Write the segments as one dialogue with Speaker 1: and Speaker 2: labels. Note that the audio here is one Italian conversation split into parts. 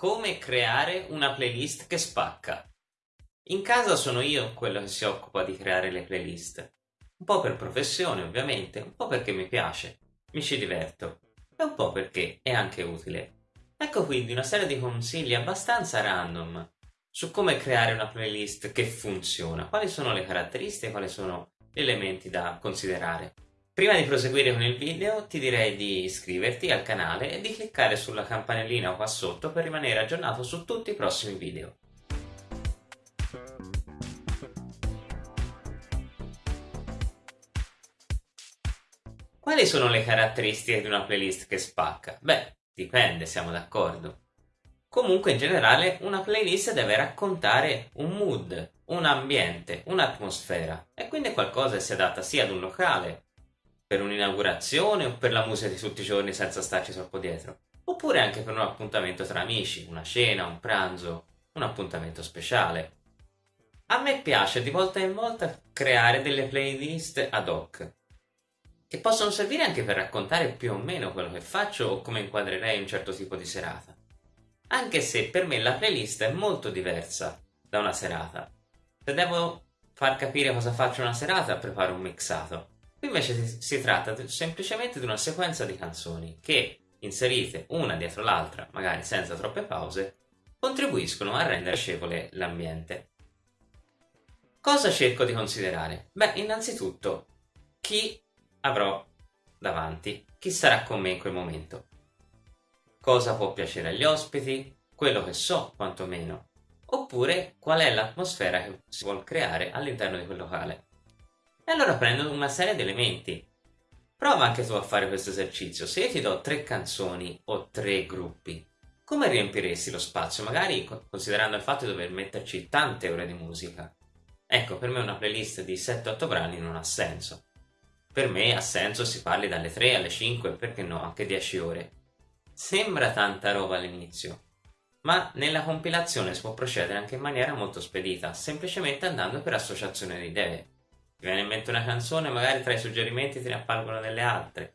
Speaker 1: come creare una playlist che spacca. In casa sono io quello che si occupa di creare le playlist. Un po' per professione ovviamente, un po' perché mi piace, mi ci diverto e un po' perché è anche utile. Ecco quindi una serie di consigli abbastanza random su come creare una playlist che funziona, quali sono le caratteristiche, quali sono gli elementi da considerare. Prima di proseguire con il video ti direi di iscriverti al canale e di cliccare sulla campanellina qua sotto per rimanere aggiornato su tutti i prossimi video. Quali sono le caratteristiche di una playlist che spacca? Beh, dipende, siamo d'accordo. Comunque in generale una playlist deve raccontare un mood, un ambiente, un'atmosfera e quindi qualcosa che si adatta sia ad un locale per un'inaugurazione o per la musica di tutti i giorni senza starci troppo dietro, oppure anche per un appuntamento tra amici, una cena, un pranzo, un appuntamento speciale. A me piace di volta in volta creare delle playlist ad hoc, che possono servire anche per raccontare più o meno quello che faccio o come inquadrerei un certo tipo di serata. Anche se per me la playlist è molto diversa da una serata. Se devo far capire cosa faccio una serata, preparo un mixato. Qui invece si, si tratta semplicemente di una sequenza di canzoni che, inserite una dietro l'altra, magari senza troppe pause, contribuiscono a rendere piacevole l'ambiente. Cosa cerco di considerare? Beh, innanzitutto, chi avrò davanti, chi sarà con me in quel momento. Cosa può piacere agli ospiti, quello che so quantomeno, oppure qual è l'atmosfera che si vuole creare all'interno di quel locale. E allora prendo una serie di elementi. Prova anche tu a fare questo esercizio. Se io ti do tre canzoni o tre gruppi, come riempiresti lo spazio? Magari considerando il fatto di dover metterci tante ore di musica. Ecco, per me una playlist di 7-8 brani non ha senso. Per me ha senso si parli dalle 3 alle 5, perché no, anche 10 ore. Sembra tanta roba all'inizio, ma nella compilazione si può procedere anche in maniera molto spedita, semplicemente andando per associazione di idee. Ti viene in mente una canzone, magari tra i suggerimenti te ne appalgono delle altre.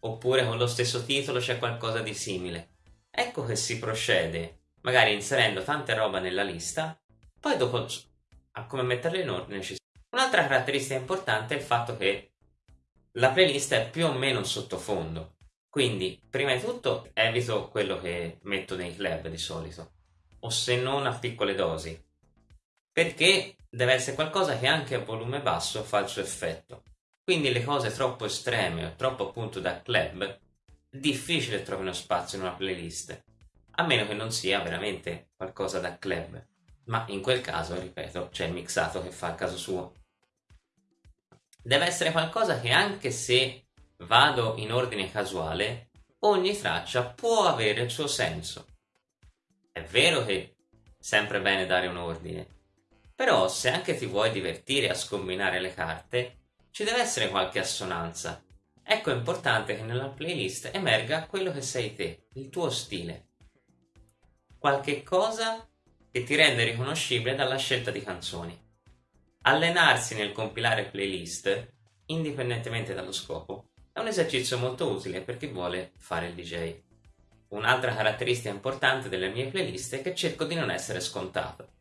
Speaker 1: Oppure con lo stesso titolo c'è qualcosa di simile. Ecco che si procede, magari inserendo tante roba nella lista, poi dopo a come metterle in ordine ci Un'altra caratteristica importante è il fatto che la playlist è più o meno un sottofondo. Quindi, prima di tutto, evito quello che metto nei club di solito, o se non a piccole dosi, perché deve essere qualcosa che anche a volume basso fa il suo effetto. Quindi le cose troppo estreme o troppo appunto da club, difficile trovino spazio in una playlist, a meno che non sia veramente qualcosa da club. Ma in quel caso, ripeto, c'è il mixato che fa il caso suo. Deve essere qualcosa che anche se vado in ordine casuale, ogni traccia può avere il suo senso. È vero che è sempre bene dare un ordine, però se anche ti vuoi divertire a scombinare le carte, ci deve essere qualche assonanza. Ecco è importante che nella playlist emerga quello che sei te, il tuo stile. Qualche cosa che ti rende riconoscibile dalla scelta di canzoni. Allenarsi nel compilare playlist, indipendentemente dallo scopo, è un esercizio molto utile per chi vuole fare il DJ. Un'altra caratteristica importante delle mie playlist è che cerco di non essere scontato.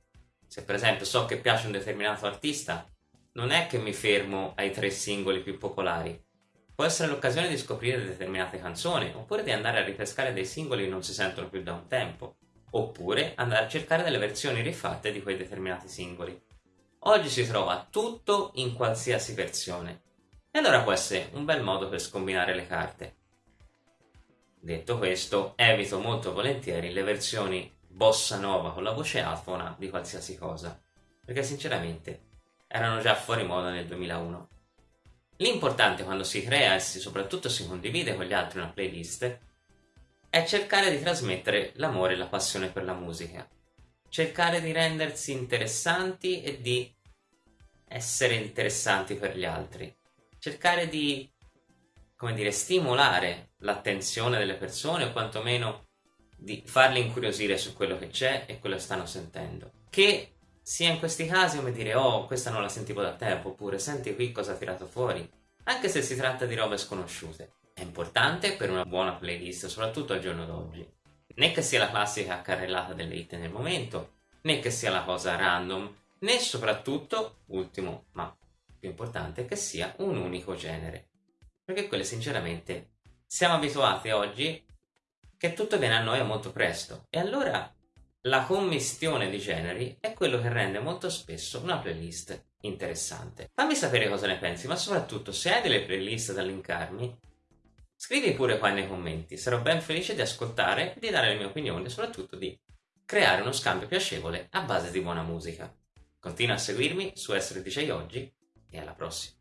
Speaker 1: Se per esempio so che piace un determinato artista, non è che mi fermo ai tre singoli più popolari. Può essere l'occasione di scoprire determinate canzoni, oppure di andare a ripescare dei singoli che non si sentono più da un tempo, oppure andare a cercare delle versioni rifatte di quei determinati singoli. Oggi si trova tutto in qualsiasi versione, e allora può essere un bel modo per scombinare le carte. Detto questo, evito molto volentieri le versioni bossa nova con la voce afona di qualsiasi cosa, perché sinceramente erano già fuori moda nel 2001. L'importante quando si crea e soprattutto si condivide con gli altri una playlist è cercare di trasmettere l'amore e la passione per la musica, cercare di rendersi interessanti e di essere interessanti per gli altri, cercare di, come dire, stimolare l'attenzione delle persone o quantomeno di farli incuriosire su quello che c'è e quello che stanno sentendo. Che sia in questi casi come dire oh questa non la sentivo da tempo oppure senti qui cosa ha tirato fuori, anche se si tratta di robe sconosciute. È importante per una buona playlist, soprattutto al giorno d'oggi. né che sia la classica carrellata delle hit nel momento, né che sia la cosa random, né soprattutto, ultimo ma più importante, che sia un unico genere. Perché quelle sinceramente siamo abituati oggi che tutto viene a noi molto presto e allora la commistione di generi è quello che rende molto spesso una playlist interessante. Fammi sapere cosa ne pensi, ma soprattutto se hai delle playlist da linkarmi, scrivi pure qua nei commenti, sarò ben felice di ascoltare di dare le mie opinioni e soprattutto di creare uno scambio piacevole a base di buona musica. Continua a seguirmi su Essere DJ Oggi e alla prossima.